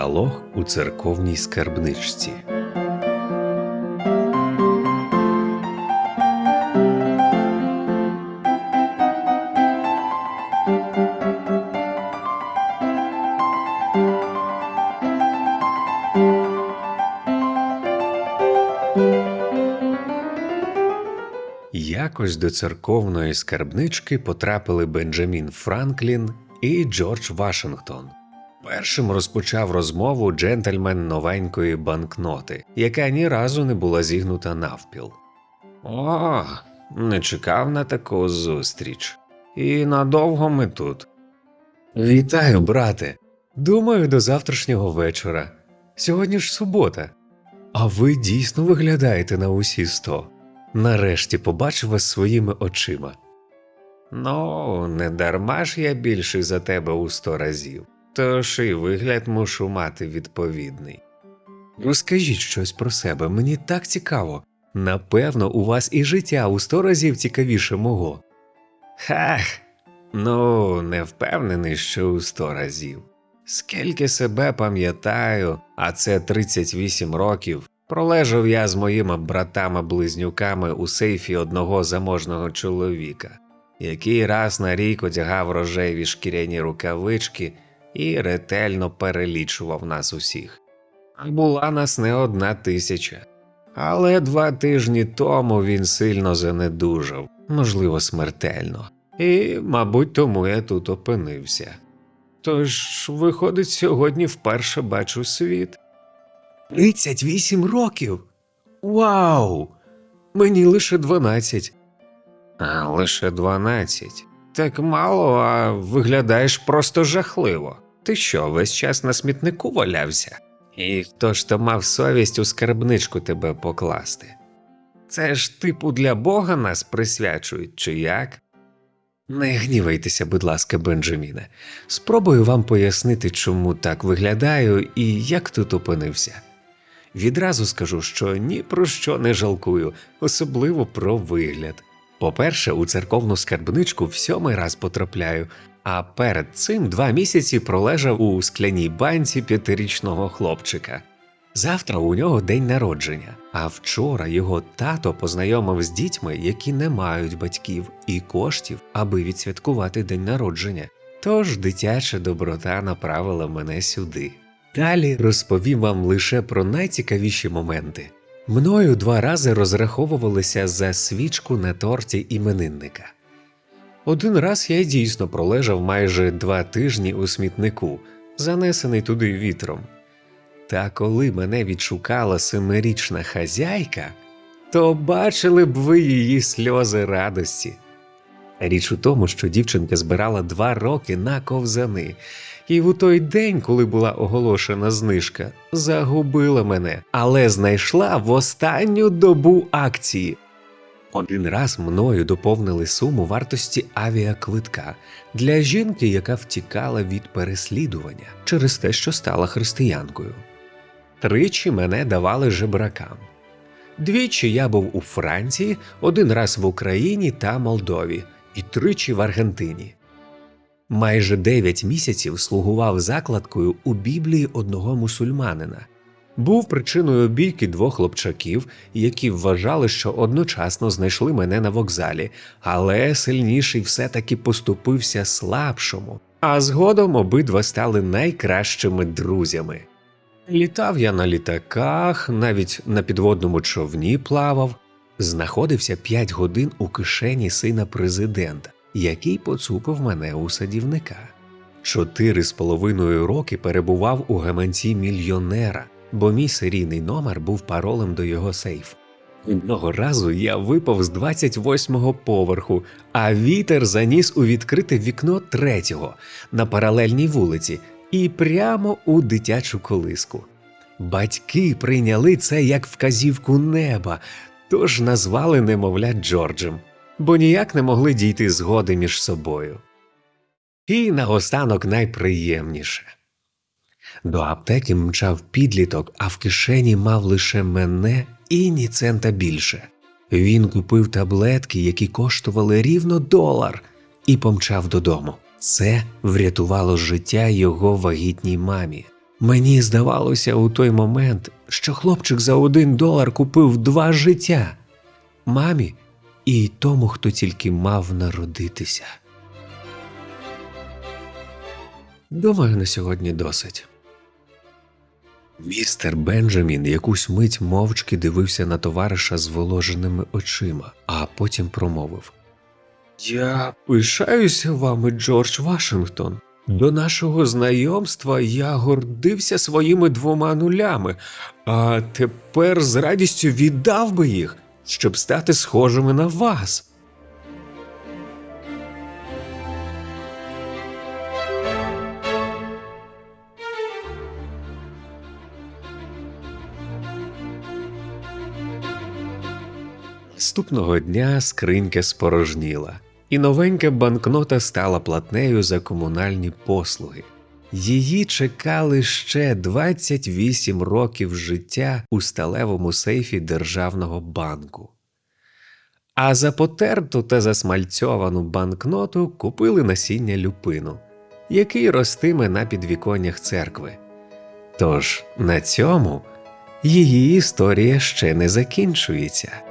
Діалог у церковній скарбничці. Якось до церковної скарбнички потрапили Бенджамін Франклін і Джордж Вашингтон. Першим розпочав розмову джентльмен новенької банкноти, яка ні разу не була зігнута навпіл. О, не чекав на таку зустріч. І надовго ми тут. Вітаю, брате. Думаю, до завтрашнього вечора. Сьогодні ж субота. А ви дійсно виглядаєте на усі сто. Нарешті побачив вас своїми очима. Ну, не дарма ж я більший за тебе у сто разів, тож і вигляд мушу мати відповідний. Розкажіть щось про себе, мені так цікаво. Напевно, у вас і життя у сто разів цікавіше мого. Хах, ну, не впевнений, що у сто разів. Скільки себе пам'ятаю, а це 38 років, Пролежав я з моїми братами-близнюками у сейфі одного заможного чоловіка, який раз на рік одягав рожеві шкіряні рукавички і ретельно перелічував нас усіх. Була нас не одна тисяча, але два тижні тому він сильно занедужав, можливо, смертельно, і, мабуть, тому я тут опинився. Тож, виходить, сьогодні вперше бачу світ. 38 років. Вау! Мені лише 12. А лише 12. Так мало, а виглядаєш просто жахливо. Ти що, весь час на смітнику валявся? І хто ж то мав совість у скарбничку тебе покласти? Це ж типу для Бога нас присвячують, чи як? Не гнівайтеся, будь ласка, Бенджаміне. Спробую вам пояснити, чому так виглядаю і як тут опинився. Відразу скажу, що ні про що не жалкую, особливо про вигляд. По-перше, у церковну скарбничку в сьомий раз потрапляю, а перед цим два місяці пролежав у скляній банці п'ятирічного хлопчика. Завтра у нього день народження, а вчора його тато познайомив з дітьми, які не мають батьків і коштів, аби відсвяткувати день народження. Тож дитяча доброта направила мене сюди. Далі розповім вам лише про найцікавіші моменти. Мною два рази розраховувалися за свічку на торті іменинника. Один раз я дійсно пролежав майже два тижні у смітнику, занесений туди вітром. Та коли мене відшукала семирічна хазяйка, то бачили б ви її сльози радості. Річ у тому, що дівчинка збирала два роки на ковзани, і в той день, коли була оголошена знижка, загубила мене, але знайшла в останню добу акції. Один раз мною доповнили суму вартості авіаквитка для жінки, яка втікала від переслідування через те, що стала християнкою. Тричі мене давали жебракам. Двічі я був у Франції, один раз в Україні та Молдові, і тричі в Аргентині. Майже дев'ять місяців слугував закладкою у Біблії одного мусульманина, був причиною бійки двох хлопчаків, які вважали, що одночасно знайшли мене на вокзалі, але сильніший все-таки поступився слабшому, а згодом обидва стали найкращими друзями. Літав я на літаках, навіть на підводному човні плавав, знаходився п'ять годин у кишені сина президента який поцупив мене у садівника. Чотири з половиною роки перебував у гаманці мільйонера, бо мій серійний номер був паролем до його сейфу. Одного разу я випав з 28-го поверху, а вітер заніс у відкрите вікно третього на паралельній вулиці і прямо у дитячу колиску. Батьки прийняли це як вказівку неба, тож назвали немовля Джорджем бо ніяк не могли дійти згоди між собою. І наостанок найприємніше. До аптеки мчав підліток, а в кишені мав лише мене і ні цента більше. Він купив таблетки, які коштували рівно долар, і помчав додому. Це врятувало життя його вагітній мамі. Мені здавалося у той момент, що хлопчик за один долар купив два життя мамі і тому, хто тільки мав народитися. Думаю, на сьогодні досить. Містер Бенджамін якусь мить мовчки дивився на товариша з воложеними очима, а потім промовив Я пишаюся вами, Джордж Вашингтон. До нашого знайомства я гордився своїми двома нулями, а тепер з радістю віддав би їх, щоб стати схожими на вас. Наступного дня скринька спорожніла, і новенька банкнота стала платнею за комунальні послуги. Її чекали ще 28 років життя у сталевому сейфі державного банку. А за потерту та засмальцьовану банкноту купили насіння люпину, який ростиме на підвіконнях церкви. Тож на цьому її історія ще не закінчується.